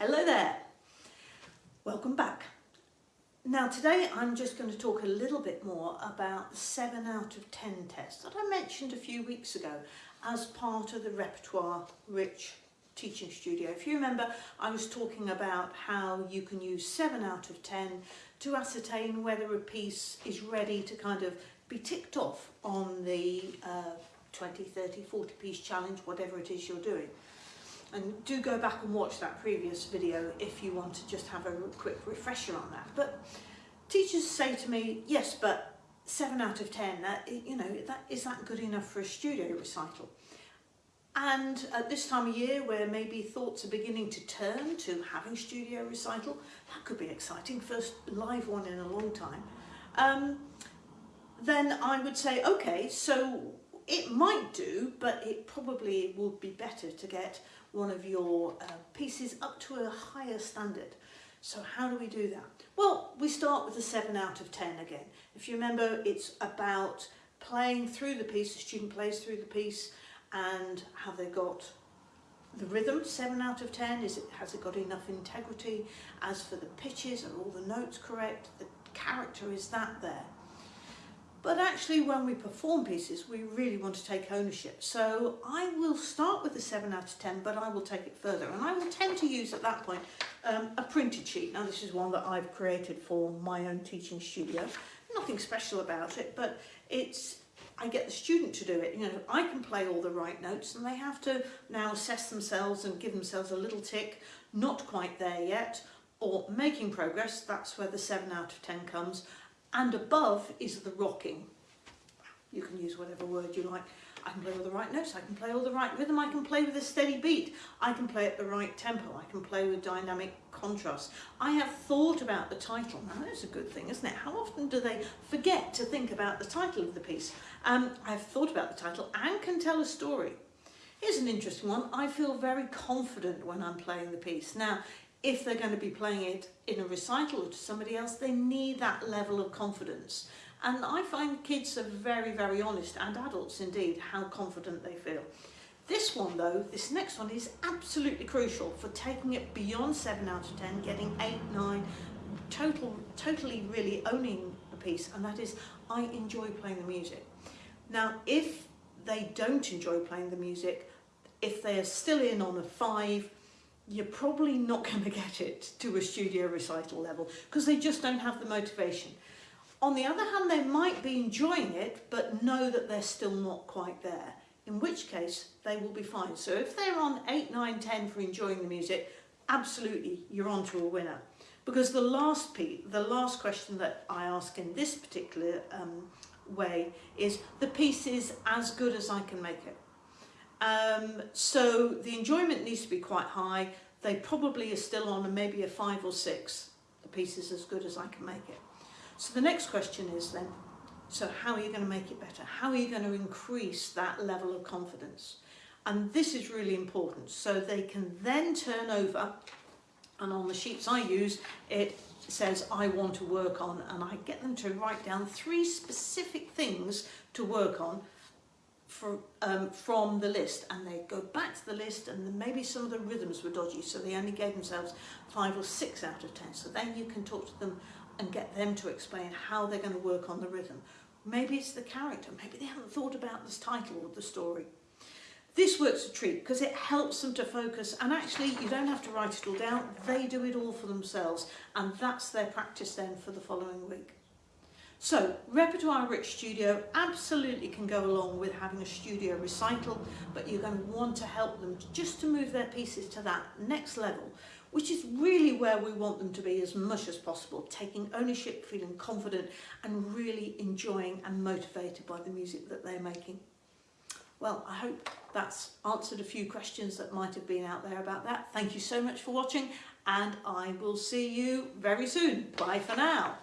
Hello there, welcome back. Now today I'm just going to talk a little bit more about the 7 out of 10 test that I mentioned a few weeks ago as part of the Repertoire Rich Teaching Studio. If you remember I was talking about how you can use 7 out of 10 to ascertain whether a piece is ready to kind of be ticked off on the uh, 20, 30, 40 piece challenge, whatever it is you're doing. And do go back and watch that previous video if you want to just have a quick refresher on that. But teachers say to me, yes, but seven out of 10, that, you know, that, is that good enough for a studio recital? And at this time of year where maybe thoughts are beginning to turn to having studio recital, that could be exciting, first live one in a long time. Um, then I would say, okay, so it might do, but it probably would be better to get one of your uh, pieces up to a higher standard. So how do we do that? Well, we start with a 7 out of 10 again. If you remember, it's about playing through the piece, the student plays through the piece, and have they got the rhythm, 7 out of 10, is it, has it got enough integrity? As for the pitches, are all the notes correct? The character, is that there? But actually when we perform pieces, we really want to take ownership. So I will start with the 7 out of 10, but I will take it further. And I will tend to use at that point um, a printed sheet. Now this is one that I've created for my own teaching studio. Nothing special about it, but it's I get the student to do it. You know, I can play all the right notes and they have to now assess themselves and give themselves a little tick, not quite there yet, or making progress, that's where the 7 out of 10 comes, and above is the rocking. You can use whatever word you like. I can play all the right notes, I can play all the right rhythm, I can play with a steady beat, I can play at the right tempo, I can play with dynamic contrast. I have thought about the title, now that's a good thing, isn't it? How often do they forget to think about the title of the piece? Um, I've thought about the title and can tell a story. Here's an interesting one, I feel very confident when I'm playing the piece. Now, if they're going to be playing it in a recital or to somebody else, they need that level of confidence. And I find kids are very, very honest, and adults indeed, how confident they feel. This one though, this next one is absolutely crucial for taking it beyond 7 out of 10, getting 8, 9, total, totally really owning the piece, and that is I enjoy playing the music. Now, if they don't enjoy playing the music, if they are still in on a 5, you're probably not going to get it to a studio recital level because they just don't have the motivation. On the other hand, they might be enjoying it, but know that they're still not quite there, in which case they will be fine. So if they're on 8, 9, 10 for enjoying the music, absolutely, you're on to a winner. Because the last piece, the last question that I ask in this particular um, way is, the piece is as good as I can make it. Um, so the enjoyment needs to be quite high. They probably are still on a, maybe a five or six. The piece is as good as I can make it. So the next question is then, so how are you going to make it better? How are you going to increase that level of confidence? And this is really important. So they can then turn over, and on the sheets I use, it says I want to work on, and I get them to write down three specific things to work on um, from the list and they go back to the list and maybe some of the rhythms were dodgy so they only gave themselves five or six out of ten. So then you can talk to them and get them to explain how they're going to work on the rhythm. Maybe it's the character. Maybe they haven't thought about this title of the story. This works a treat because it helps them to focus and actually you don't have to write it all down. They do it all for themselves and that's their practice then for the following week so Repertoire Rich Studio absolutely can go along with having a studio recital, but you're going to want to help them just to move their pieces to that next level, which is really where we want them to be as much as possible, taking ownership, feeling confident and really enjoying and motivated by the music that they're making. Well, I hope that's answered a few questions that might have been out there about that. Thank you so much for watching and I will see you very soon. Bye for now.